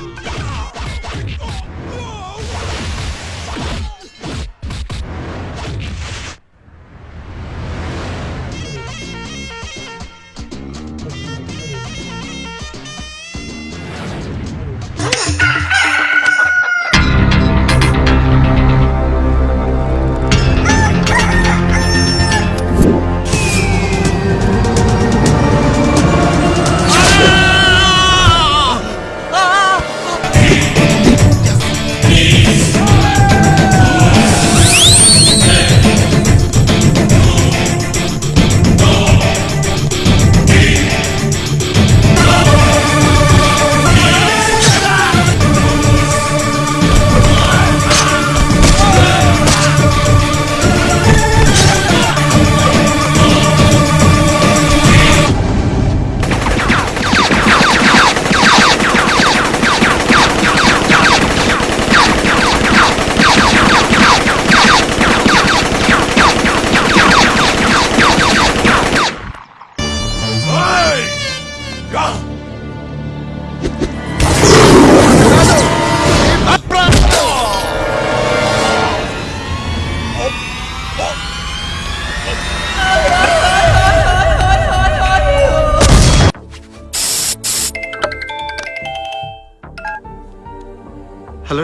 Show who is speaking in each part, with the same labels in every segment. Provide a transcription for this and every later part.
Speaker 1: yeah.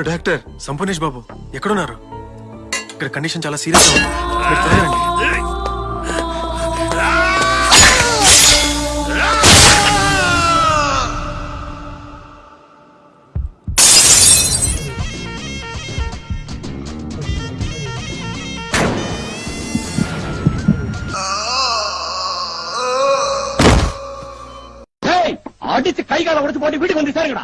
Speaker 1: Doctor Sampoornesh Babu ఎక్కడున్నారు ఇక్కడ condition చాలా సీరియస్ ఉంది మీరు త్వరగా రండి.
Speaker 2: அடிச்சு கை கால உடைச்சு போட்டு வீட்டுக்கு வந்து சேருங்கடா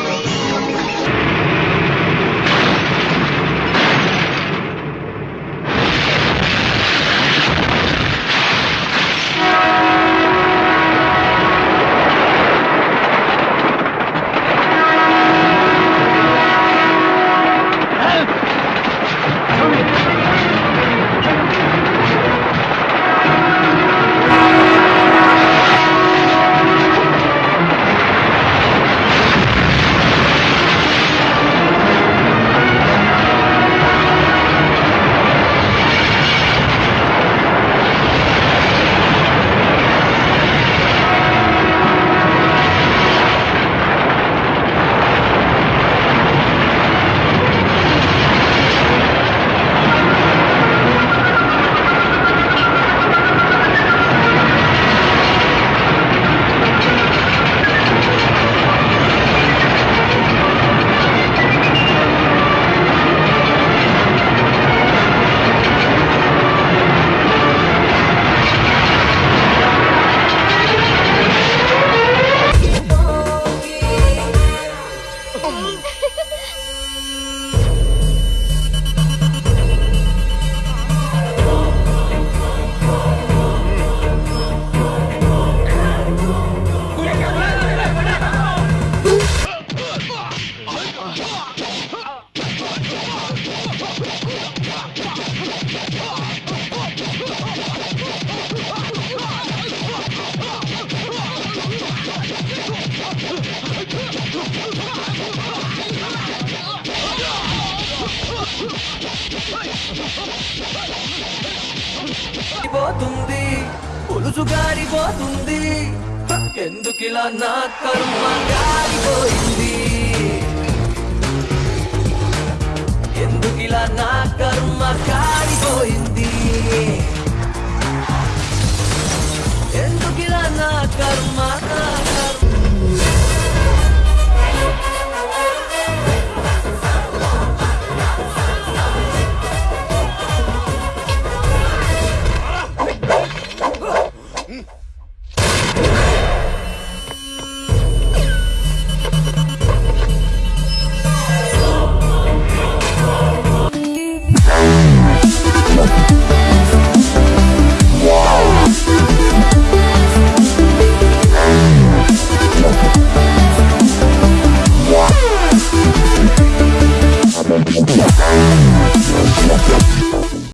Speaker 3: పోతుంది పులుసు గారిపోతుంది. ఎందుకిలా నా కర్మ గారిపోయింది? ఎందుకిలా నా కర్మ కారిపోయింది